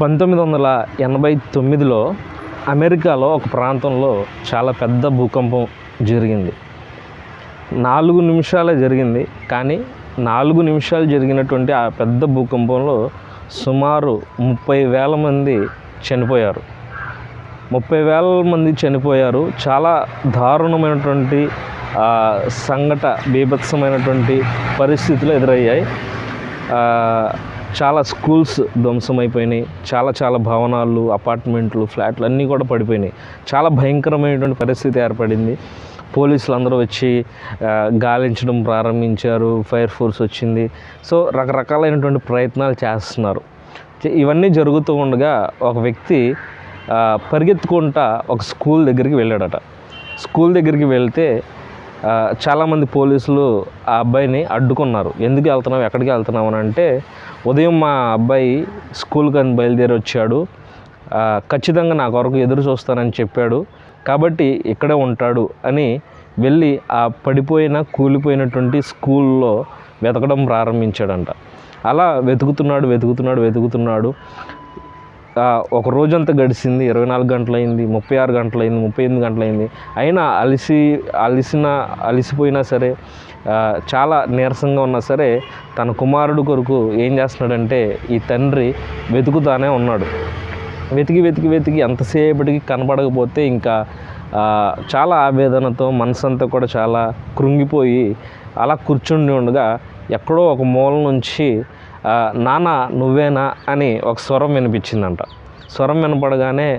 పంతొమ్మిది వందల ఎనభై తొమ్మిదిలో అమెరికాలో ఒక ప్రాంతంలో చాలా పెద్ద భూకంపం జరిగింది. నాలుగు నిమిషాలే జరిగింది కానీ నాలుగు నిమిషాలు జరిగినటువంటి ఆ పెద్ద భూకంపంలో సుమారు ముప్పై వేల మంది చనిపోయారు. ముప్పై వేల మంది చనిపోయారు. చాలా దారుణమైనటువంటి సంఘట బీభత్సమైనటువంటి పరిస్థితులు ఎదురయ్యాయి. చాలా స్కూల్స్ ధ్వంసమైపోయినాయి. చాలా చాలా భవనాలు అపార్ట్మెంట్లు ఫ్లాట్లు అన్నీ కూడా పడిపోయినాయి. చాలా భయంకరమైనటువంటి పరిస్థితి ఏర్పడింది. పోలీసులు అందరూ వచ్చి గాలించడం ప్రారంభించారు. ఫైర్ ఫోర్స్ వచ్చింది. సో రకరకాలైనటువంటి ప్రయత్నాలు చేస్తున్నారు. ఇవన్నీ జరుగుతూ ఉండగా ఒక వ్యక్తి పరిగెత్తుకుంటా ఒక స్కూల్ దగ్గరికి వెళ్ళాడట. స్కూల్ దగ్గరికి వెళ్తే చాలామంది పోలీసులు ఆ అబ్బాయిని అడ్డుకున్నారు. ఎందుకు వెళ్తున్నావు? ఎక్కడికి వెళ్తున్నావు? అని అంటే ఉదయం మా అబ్బాయి స్కూల్కి అని బయలుదేరి వచ్చాడు. ఖచ్చితంగా నా కొరకు ఎదురు చూస్తానని చెప్పాడు. కాబట్టి ఇక్కడే ఉంటాడు అని వెళ్ళి ఆ పడిపోయిన కూలిపోయినటువంటి స్కూల్లో వెతకడం ప్రారంభించాడంట. అలా వెతుకుతున్నాడు వెతుకుతున్నాడు వెతుకుతున్నాడు. ఒక రోజంతా గడిచింది. ఇరవై నాలుగు గంటలైంది ముప్పై ఆరు గంటలైంది ముప్పై ఎనిమిది గంటలైంది. అయినా అలిసి అలిసిన అలిసిపోయినా సరే చాలా నీరసంగా ఉన్నా సరే తన కుమారుడు కొరకు ఏం చేస్తున్నాడంటే ఈ తండ్రి వెతుకుతానే ఉన్నాడు. వెతికి వెతికి వెతికి ఎంతసేపటికి కనపడకపోతే ఇంకా చాలా ఆవేదనతో మనసంతా కూడా చాలా కృంగిపోయి అలా కూర్చుండి ఉండగా ఎక్కడో ఒక మూల నుంచి నాన్న నువ్వేనా? అని ఒక స్వరం వినిపించిందంట. స్వరం వినపడగానే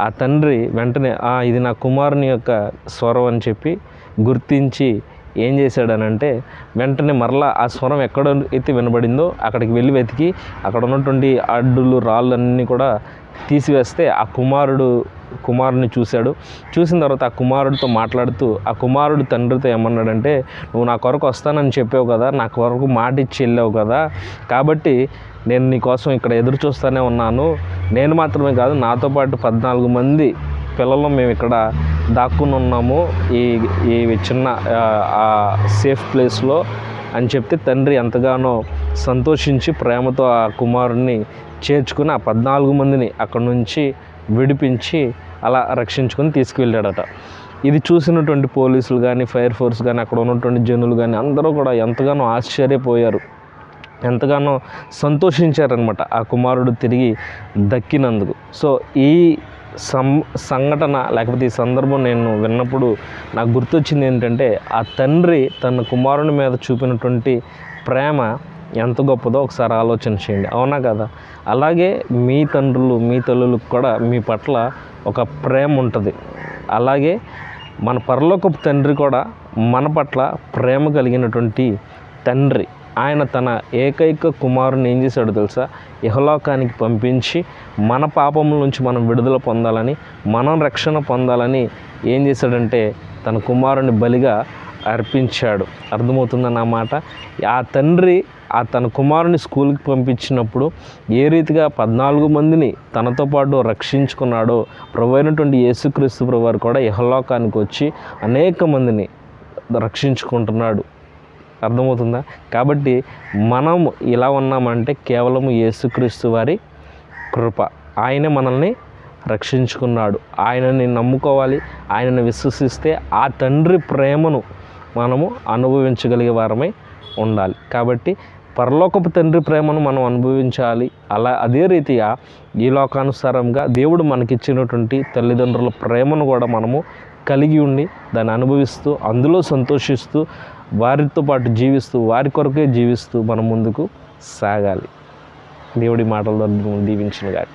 ఆ తండ్రి వెంటనే "ఆ, ఇది నా కుమారుని యొక్క స్వరం అని చెప్పి గుర్తించి ఏం చేశాడనంటే వెంటనే మరలా ఆ స్వరం ఎక్కడ అయితే వినబడిందో అక్కడికి వెళ్ళి వెతికి అక్కడ ఉన్నటువంటి అడ్డులు రాళ్ళు అన్నీ కూడా తీసివేస్తే ఆ కుమారుడు కుమారుని చూశాడు. చూసిన తర్వాత ఆ కుమారుడితో మాట్లాడుతూ ఆ కుమారుడు తండ్రితో ఏమన్నాడంటే నువ్వు నా కొరకు వస్తానని చెప్పావు కదా నా కొరకు మాట ఇచ్చి వెళ్ళావు కదా కాబట్టి నేను నీకోసం ఇక్కడ ఎదురు చూస్తూనే ఉన్నాను. నేను మాత్రమే కాదు నాతో పాటు పద్నాలుగు మంది పిల్లలు మేము ఇక్కడ దాక్కుని ఉన్నాము. ఈ ఈ చిన్న ఆ, సేఫ్ ప్లేస్లో అని చెప్తే తండ్రి ఎంతగానో సంతోషించి ప్రేమతో ఆ కుమారుణ్ణి చేర్చుకుని ఆ పద్నాలుగు మందిని అక్కడ నుంచి విడిపించి అలా రక్షించుకొని తీసుకువెళ్ళాడట. ఇది చూసినటువంటి పోలీసులు కానీ ఫైర్ ఫోర్స్ కానీ అక్కడ ఉన్నటువంటి జనులు కానీ అందరూ కూడా ఎంతగానో ఆశ్చర్యపోయారు. ఎంతగానో సంతోషించారనమాట ఆ కుమారుడు తిరిగి దక్కినందుకు. సో ఈ సం సంఘటన లేకపోతే ఈ సందర్భం నేను విన్నప్పుడు నాకు గుర్తొచ్చింది ఏంటంటే ఆ తండ్రి తన కుమారుని మీద చూపినటువంటి ప్రేమ ఎంత గొప్పదో ఒకసారి ఆలోచన చేయండి. అవునా కదా? అలాగే మీ తండ్రులు మీ తల్లులకు కూడా మీ పట్ల ఒక ప్రేమ ఉంటుంది. అలాగే మన పరలోకపు తండ్రి కూడా మన పట్ల ప్రేమ కలిగినటువంటి తండ్రి. ఆయన తన ఏకైక కుమారుని ఏం చేశాడో తెలుసా? ఇహలోకానికి పంపించి మన పాపముల నుంచి మనం విడుదల పొందాలని మనం రక్షణ పొందాలని ఏం చేశాడంటే తన కుమారుని బలిగా అర్పించాడు. అర్థమవుతుందన్న మాట? ఆ తండ్రి ఆ తన కుమారుని స్కూల్కి పంపించినప్పుడు ఏ రీతిగా పద్నాలుగు మందిని తనతో పాటు రక్షించుకున్నాడో ప్రభు అయినటువంటి యేసుక్రీస్తు ప్రభు కూడా ఇహలోకానికి వచ్చి అనేక మందిని రక్షించుకుంటున్నాడు. అర్థమవుతుందా? కాబట్టి మనం ఇలా ఉన్నామంటే కేవలం యేసుక్రీస్తు వారి కృప. ఆయనే మనల్ని రక్షించుకున్నాడు. ఆయనని నమ్ముకోవాలి. ఆయనను విశ్వసిస్తే ఆ తండ్రి ప్రేమను మనము అనుభవించగలిగే వారమై ఉండాలి. కాబట్టి పరలోకపు తండ్రి ప్రేమను మనం అనుభవించాలి. అలా అదే రీతిగా ఈ లోకానుసారంగా దేవుడు మనకిచ్చినటువంటి తల్లిదండ్రుల ప్రేమను కూడా మనము కలిగి ఉండి దాన్ని అనుభవిస్తూ అందులో సంతోషిస్తూ వారితో పాటు జీవిస్తూ వారి కొరకే జీవిస్తూ మనం ముందుకు సాగాలి. దేవుడి మాటల ద్వారా దీవించిన గాక.